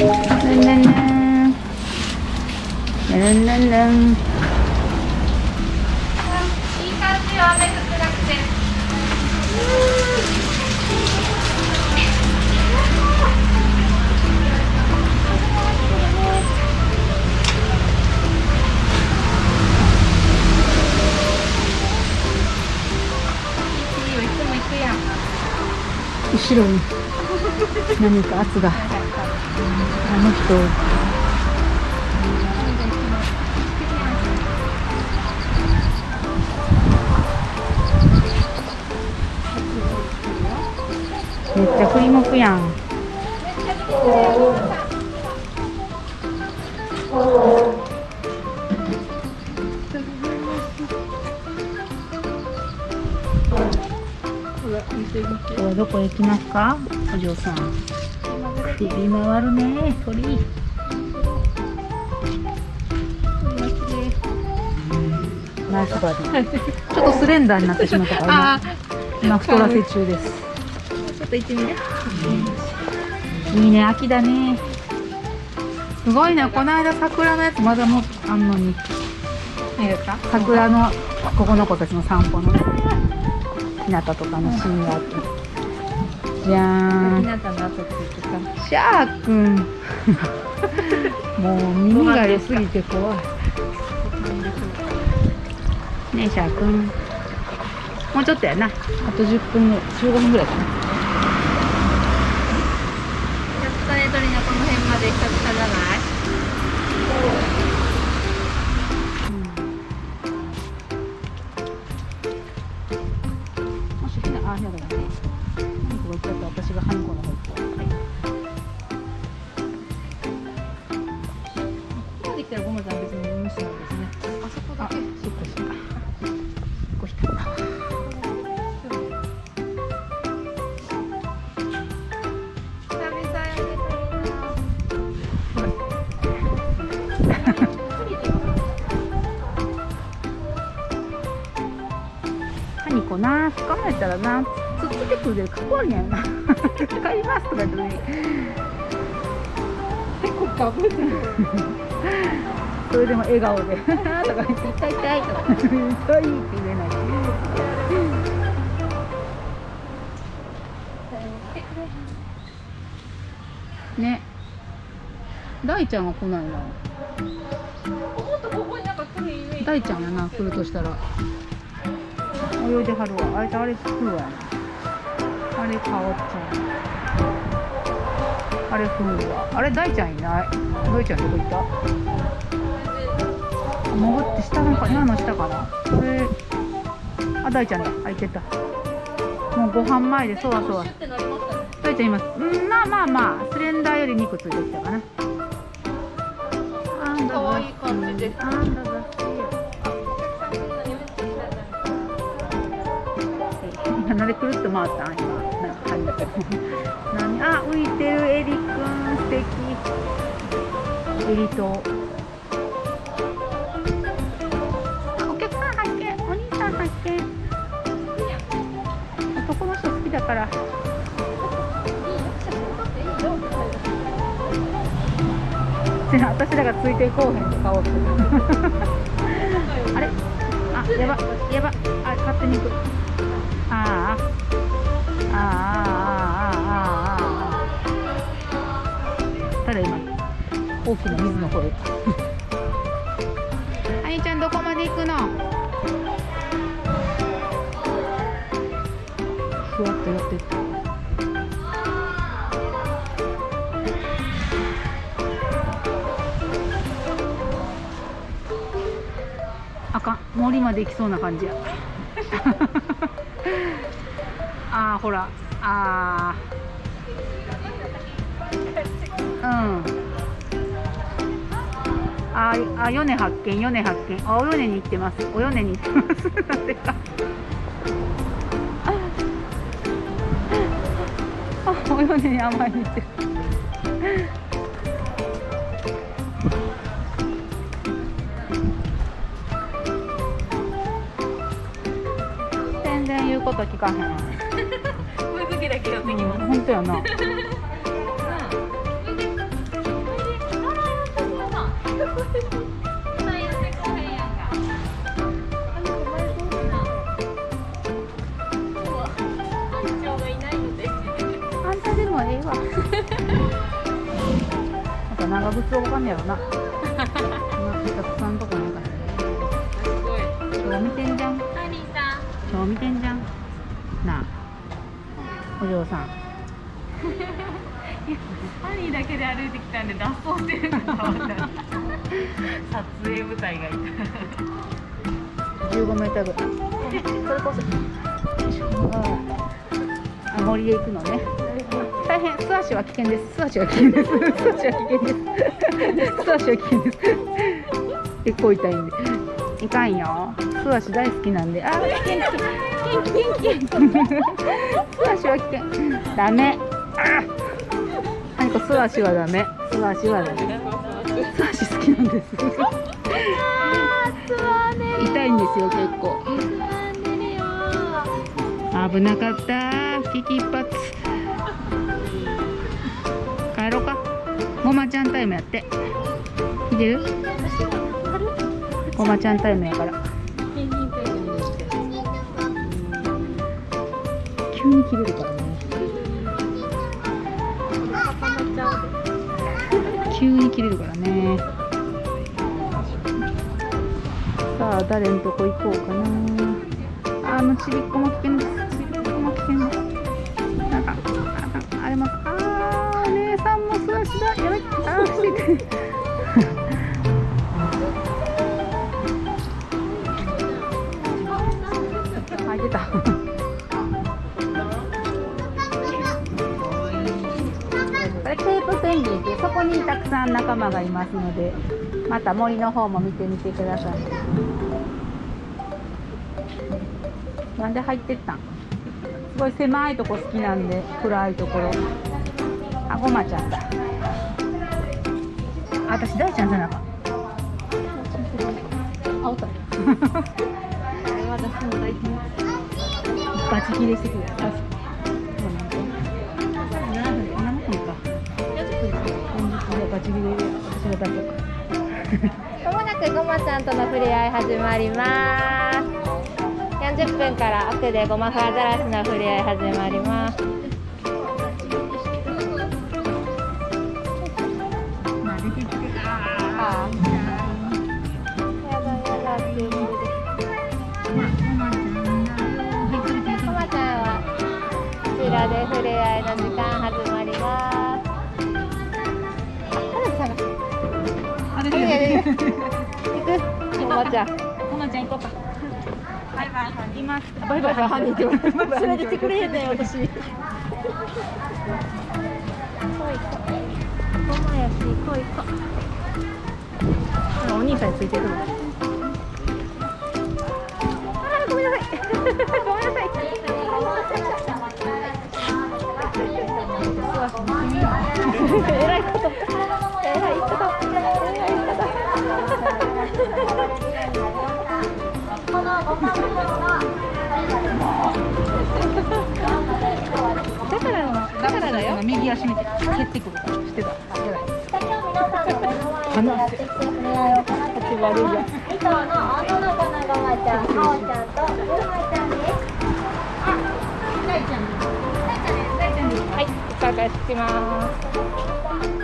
後ろに何か圧があの人。めっちゃ振り向くやん。どこへ行きますか？お嬢さん首回るね鳥。ナイスバディ。ちょっとスレンダーになってしまったからあ今今太らせ中です。ーちょっと行ってみて。いいね秋だね。すごいねこの間桜のやつまだもあんのに。桜のここの子たちの散歩のね。日向とかのシーンがあってじゃー。んシャーくん もう耳が良すぎて怖い。ねえシャーくんもうちょっとやな。あと10分ぐらい15分ぐらいかなってはゴムじゃ別に無視なんですね。あそこだけ。そこそここ引っかこな。掴まれたらな。つっつけてくるかっこるん。なかりますとか言ってね結構かぶってるそれでも笑顔で。とか言って、痛い痛いとか。痛いって言えない。ね。大ちゃんは来ないな。大ちゃんやな来るとしたら泳いではるわあいつあれ来るわあれかおっちゃんあれ来るわあれ大ちゃんいない大ちゃんどこ行ったあ潜って下のか今の下かなえ、あ大ちゃんだあいてたもうご飯前でそわそわ大ちゃんいますうんまあまあまあスレンダーより肉ついてきたかなあんだ可愛い感じであんだだ今なんでくるっと回ったん今何？あ浮いてるエリくん素敵。エリと。あお客さん発見お兄さん発見男の人好きだから。私らがついていこうへんと買おうあれ？あやばやば。あ勝手に行く。ああああ大きな水の声あいちゃんどこまで行くの？ふわっと寄ってった。あかん。森まで行きそうな感じや。あーほら。あー。うんあーあ米発見米発見。あお米に行ってます。お米に行ってます。なぜか あお米に甘いに行って。る全然言うこと聞かへん。声かけだけきます。本当やな長靴動かんねやろな。なたくさんとこなんか。すごい。今日見てんじゃん。サリーさん。今日見てんじゃん。なあ。お嬢さん。ハリーだけで歩いてきたんで脱走してるかと思った。撮影部隊がいた。15メーターぐらいそれこそあ森へ行くのね。大変素足は危険です。素足は危険です。素足は危険です。素足は危険です。結構痛いんでいかんよ素足大好きなんであ危険危険危険。危険危険素足は危険ダメあー何か素足はダメ。素足はダメ。なんです。痛いんですよ結構。危なかった。危機一髪帰ろうか。ごまちゃんタイムやって。見てる？ごまちゃんタイムやから。急に切れるからね急に切れるからね。あ誰のとこ行こうかなあのちびっこも危険ですちびっこも危険ですなんかああれもあーお姉さんも素足だやめてあーしてて入ってたこれテープペンギンってそこにたくさん仲間がいますのでまた森の方も見てみてください。なんで入ってったん？すごい狭いとこ好きなんで暗いところ。あごまちゃんだ。あ私大ちゃんじゃなかった。あおったバチ切れしてくる。あそう7分7分か。バチ切れで私が出そうかまもなくごまちゃんとの触れ合い始まります。40分から奥でごまふアザラシの触れ合い始まりますごまちゃんはこちらで触れ合いの時く？ごまちゃゃん行こうか。バイバイ。いますバイバイ。犯人って言われて連れてってくれへんねん私やしお兄さんについてるのあーごめんなさいごめんなさいえらいことえらいこと右足見て蹴ってくるからしてたやばい離せ。触れ合いを行ってくれる2頭の女の子のごまちゃん、はおちゃんとゆうまちゃんです。大ちゃん大ちゃんはい、お伺いしてきます。